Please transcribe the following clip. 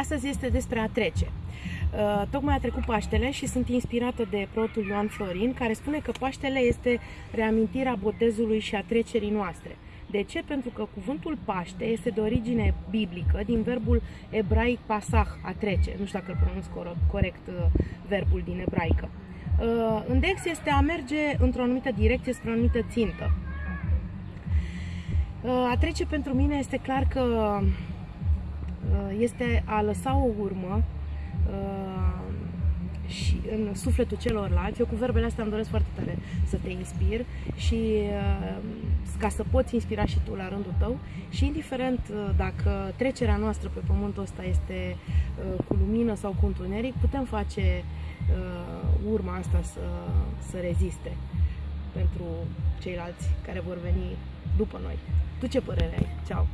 Astăzi este despre a trece. Uh, tocmai a trecut Paștele și sunt inspirată de protul Ioan Florin, care spune că Paștele este reamintirea botezului și a trecerii noastre. De ce? Pentru că cuvântul Paște este de origine biblică, din verbul ebraic pasah, a trece. Nu știu dacă îl pronunț corect uh, verbul din ebraică. Uh, Index este a merge într-o anumită direcție spre o anumită țintă. A trece pentru mine este clar că Uh, este a lăsa o urmă uh, și în sufletul celorlalți. Eu cu verbele astea îmi doresc foarte tare să te inspir și uh, ca să poți inspira și tu la rândul tău și indiferent dacă trecerea noastră pe pământul ăsta este cu lumină sau cu întuneric, putem face urma asta să, să reziste pentru ceilalți care vor veni după noi. Tu ce părere ai? Ceau!